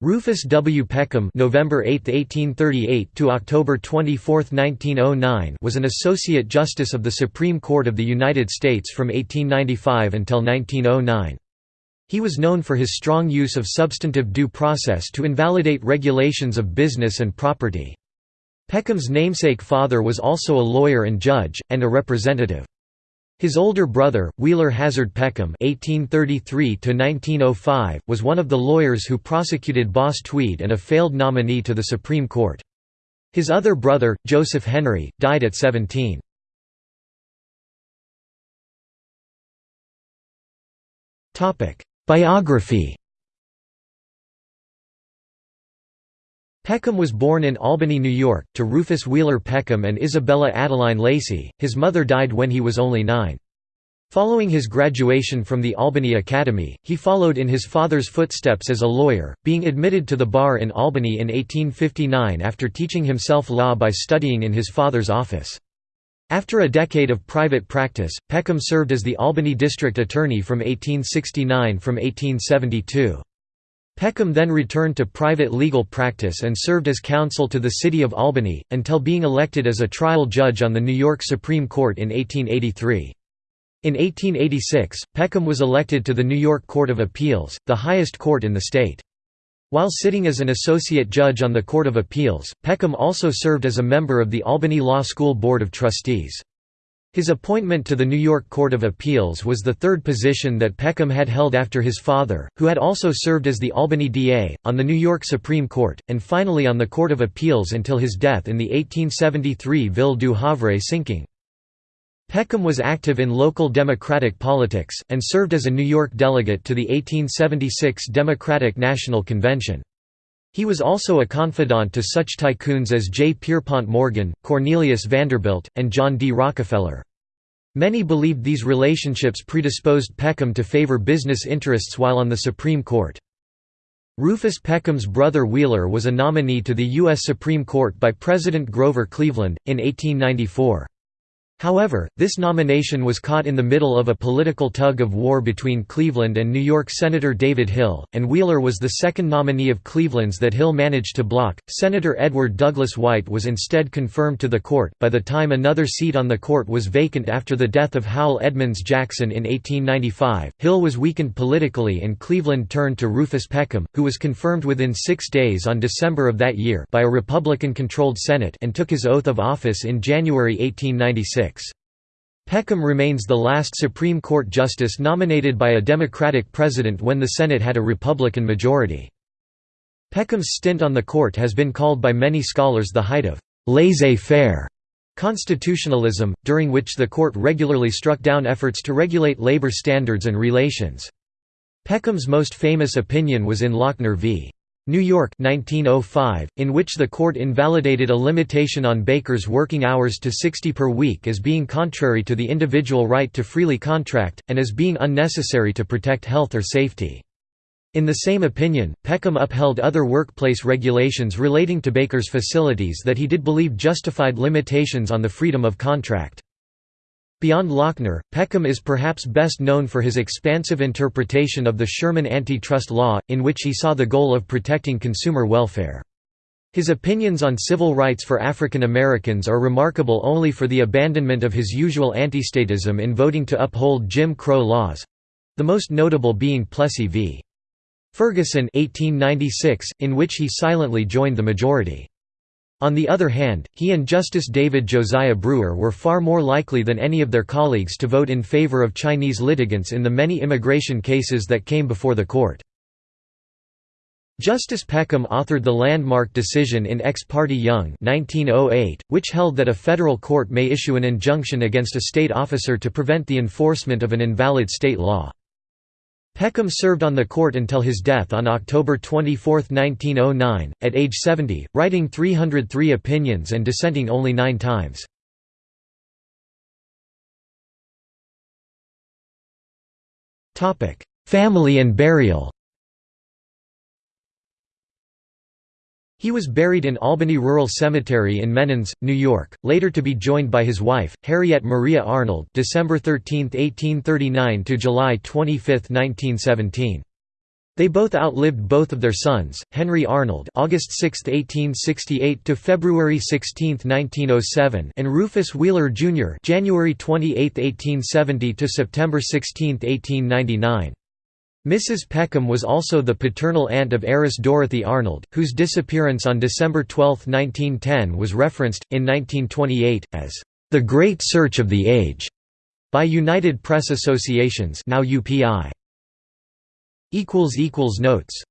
Rufus W. Peckham (November 8, 1838 to October 24, 1909) was an associate justice of the Supreme Court of the United States from 1895 until 1909. He was known for his strong use of substantive due process to invalidate regulations of business and property. Peckham's namesake father was also a lawyer and judge, and a representative. His older brother, Wheeler Hazard Peckham (1833–1905), was one of the lawyers who prosecuted Boss Tweed and a failed nominee to the Supreme Court. His other brother, Joseph Henry, died at 17. Topic: Biography. Peckham was born in Albany, New York, to Rufus Wheeler Peckham and Isabella Adeline Lacey. His mother died when he was only nine. Following his graduation from the Albany Academy, he followed in his father's footsteps as a lawyer, being admitted to the bar in Albany in 1859 after teaching himself law by studying in his father's office. After a decade of private practice, Peckham served as the Albany District Attorney from 1869 from 1872. Peckham then returned to private legal practice and served as counsel to the City of Albany, until being elected as a trial judge on the New York Supreme Court in 1883. In 1886, Peckham was elected to the New York Court of Appeals, the highest court in the state. While sitting as an associate judge on the Court of Appeals, Peckham also served as a member of the Albany Law School Board of Trustees. His appointment to the New York Court of Appeals was the third position that Peckham had held after his father, who had also served as the Albany DA, on the New York Supreme Court, and finally on the Court of Appeals until his death in the 1873 Ville du Havre sinking. Peckham was active in local Democratic politics, and served as a New York delegate to the 1876 Democratic National Convention. He was also a confidant to such tycoons as J. Pierpont Morgan, Cornelius Vanderbilt, and John D. Rockefeller. Many believed these relationships predisposed Peckham to favor business interests while on the Supreme Court. Rufus Peckham's brother Wheeler was a nominee to the U.S. Supreme Court by President Grover Cleveland, in 1894. However, this nomination was caught in the middle of a political tug-of-war between Cleveland and New York Senator David Hill, and Wheeler was the second nominee of Cleveland's that Hill managed to block. Senator Edward Douglas White was instead confirmed to the court. By the time another seat on the court was vacant after the death of Howell Edmonds Jackson in 1895, Hill was weakened politically and Cleveland turned to Rufus Peckham, who was confirmed within six days on December of that year by a Republican-controlled Senate and took his oath of office in January 1896. Peckham remains the last Supreme Court justice nominated by a Democratic president when the Senate had a Republican majority. Peckham's stint on the court has been called by many scholars the height of laissez-faire constitutionalism, during which the court regularly struck down efforts to regulate labor standards and relations. Peckham's most famous opinion was in Lochner v. New York 1905, in which the court invalidated a limitation on bakers' working hours to 60 per week as being contrary to the individual right to freely contract, and as being unnecessary to protect health or safety. In the same opinion, Peckham upheld other workplace regulations relating to bakers' facilities that he did believe justified limitations on the freedom of contract. Beyond Lochner, Peckham is perhaps best known for his expansive interpretation of the Sherman antitrust law, in which he saw the goal of protecting consumer welfare. His opinions on civil rights for African Americans are remarkable only for the abandonment of his usual antistatism in voting to uphold Jim Crow laws—the most notable being Plessy v. Ferguson 1896, in which he silently joined the majority. On the other hand, he and Justice David Josiah Brewer were far more likely than any of their colleagues to vote in favor of Chinese litigants in the many immigration cases that came before the court. Justice Peckham authored the landmark decision in Ex parte Young 1908, which held that a federal court may issue an injunction against a state officer to prevent the enforcement of an invalid state law. Peckham served on the court until his death on October 24, 1909, at age 70, writing 303 opinions and dissenting only nine times. Family and burial He was buried in Albany Rural Cemetery in Menands, New York, later to be joined by his wife, Harriet Maria Arnold December 13, 1839 to July 25, 1917. They both outlived both of their sons, Henry Arnold (August 6, 1868 to February 16, 1907) and Rufus Wheeler Jr. (January 28, 1870 to September 16, 1899). Mrs. Peckham was also the paternal aunt of heiress Dorothy Arnold, whose disappearance on December 12, 1910 was referenced, in 1928, as, "...the Great Search of the Age", by United Press Associations now UPI. Notes